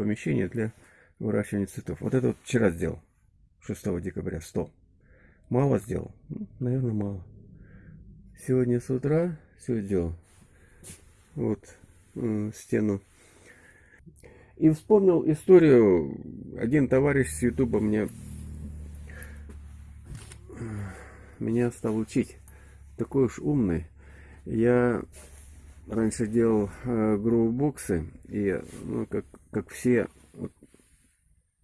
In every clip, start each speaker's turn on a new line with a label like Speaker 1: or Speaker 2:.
Speaker 1: помещение для выращивания цветов. Вот это вот вчера сделал, 6 декабря, стол. Мало сделал? Ну, наверное, мало. Сегодня с утра все сделал. Вот э, стену. И вспомнил историю. Один товарищ с Ютуба мне меня стал учить. Такой уж умный. Я раньше делал э, гроубоксы, и ну, как, как все вот,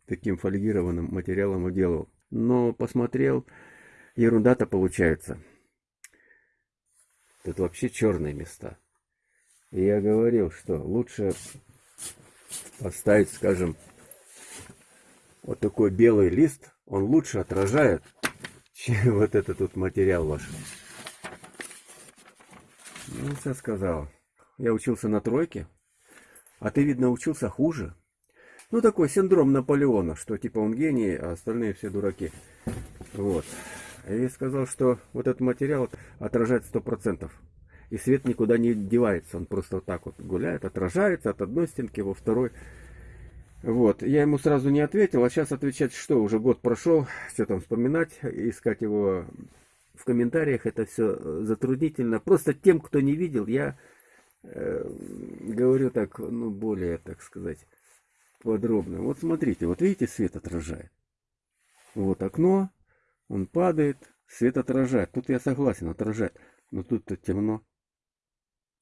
Speaker 1: таким фольгированным материалом делал. Но посмотрел, ерунда-то получается. Тут вообще черные места. И я говорил, что лучше поставить, скажем, вот такой белый лист, он лучше отражает, чем вот этот тут материал ваш. Ну, все сказал. Я учился на тройке, а ты, видно, учился хуже. Ну, такой синдром Наполеона, что типа он гений, а остальные все дураки. Вот. И сказал, что вот этот материал отражает сто процентов. И свет никуда не девается, он просто вот так вот гуляет, отражается от одной стенки во второй. Вот, я ему сразу не ответил, а сейчас отвечать, что уже год прошел, что там вспоминать, искать его в комментариях, это все затруднительно. Просто тем, кто не видел, я говорю так, ну, более, так сказать, подробно. Вот смотрите, вот видите, свет отражает. Вот окно, он падает, свет отражает. Тут я согласен, отражает. Но тут-то темно.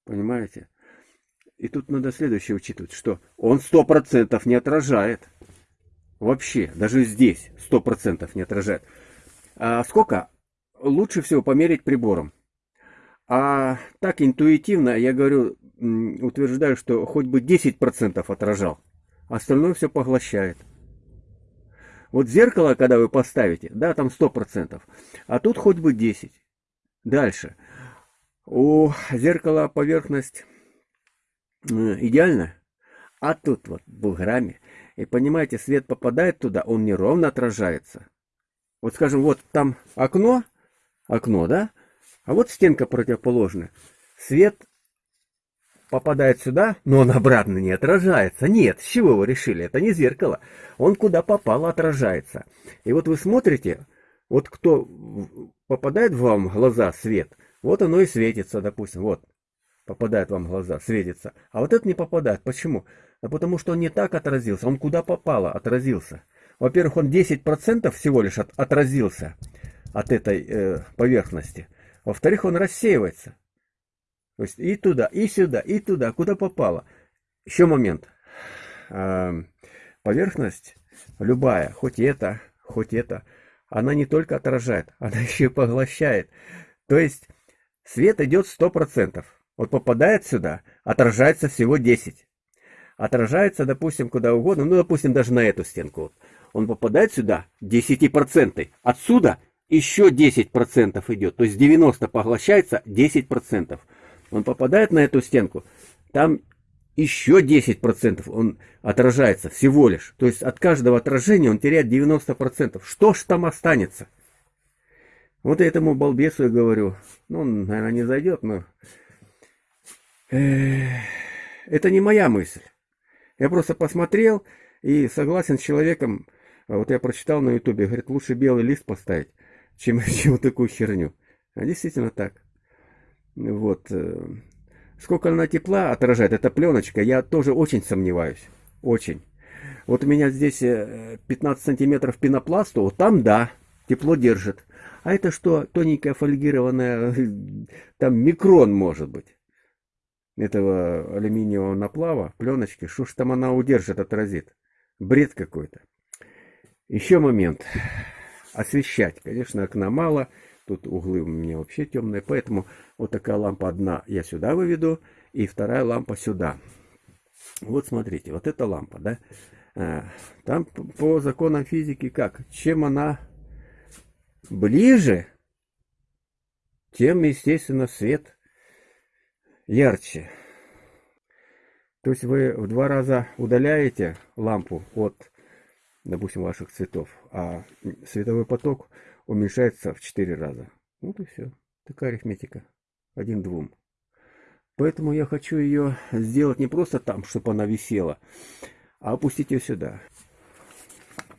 Speaker 1: Понимаете? И тут надо следующее учитывать, что он сто процентов не отражает. Вообще, даже здесь сто процентов не отражает. А сколько? Лучше всего померить прибором. А так интуитивно я говорю, утверждаю, что хоть бы 10% отражал. Остальное все поглощает. Вот зеркало, когда вы поставите, да, там 100%. А тут хоть бы 10. Дальше. У зеркала поверхность э, идеальная, а тут вот буграми. И понимаете, свет попадает туда, он неровно отражается. Вот скажем, вот там окно, окно, да? А вот стенка противоположная. Свет попадает сюда, но он обратно не отражается. Нет, с чего вы решили? Это не зеркало. Он куда попало отражается. И вот вы смотрите, вот кто попадает в вам глаза свет – вот оно и светится, допустим, вот, попадает вам в глаза, светится. А вот это не попадает. Почему? Да потому что он не так отразился, он куда попало отразился. Во-первых, он 10% всего лишь от, отразился от этой э, поверхности. Во-вторых, он рассеивается. То есть и туда, и сюда, и туда, куда попало. Еще момент. Э, поверхность любая, хоть это, хоть это, она не только отражает, она еще и поглощает. То есть Свет идет 100%. Вот попадает сюда, отражается всего 10. Отражается, допустим, куда угодно, ну, допустим, даже на эту стенку. Он попадает сюда 10%. Отсюда еще 10% идет. То есть 90 поглощается, 10%. Он попадает на эту стенку, там еще 10% он отражается всего лишь. То есть от каждого отражения он теряет 90%. Что ж там останется? Вот этому балбесу я говорю, ну, он, наверное, не зайдет, но... Это не моя мысль. Я просто посмотрел и согласен с человеком, а вот я прочитал на ютубе, говорит, лучше белый лист поставить, чем, чем такую херню. А действительно так. Вот. Э, сколько она тепла отражает, эта пленочка, я тоже очень сомневаюсь. Очень. Вот у меня здесь 15 э, сантиметров пенопласта, вот там да, тепло держит. А это что, тоненькая фольгированная, там микрон может быть, этого алюминиевого наплава, пленочки, что ж там она удержит, отразит. Бред какой-то. Еще момент. Освещать. Конечно, окна мало. Тут углы у меня вообще темные. Поэтому вот такая лампа одна я сюда выведу. И вторая лампа сюда. Вот смотрите, вот эта лампа, да. А, там по законам физики как? Чем она ближе, тем, естественно, свет ярче. То есть вы в два раза удаляете лампу от, допустим, ваших цветов, а световой поток уменьшается в четыре раза. Вот и все. Такая арифметика. Один двум. Поэтому я хочу ее сделать не просто там, чтобы она висела, а опустить ее сюда.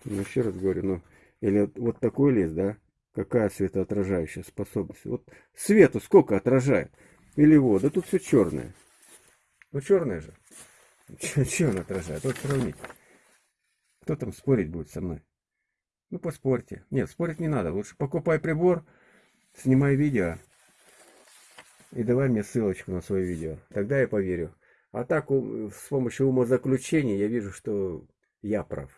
Speaker 1: Ну, еще раз говорю, ну, или вот, такой лес, да, какая светоотражающая способность. Вот свету сколько отражает? Или вот, да тут все черное. Ну, черное же. Че он отражает? Вот сравнить. Кто там спорить будет со мной? Ну, поспорьте. Нет, спорить не надо. Лучше покупай прибор, снимай видео и давай мне ссылочку на свое видео. Тогда я поверю. А так, с помощью умозаключений я вижу, что я прав.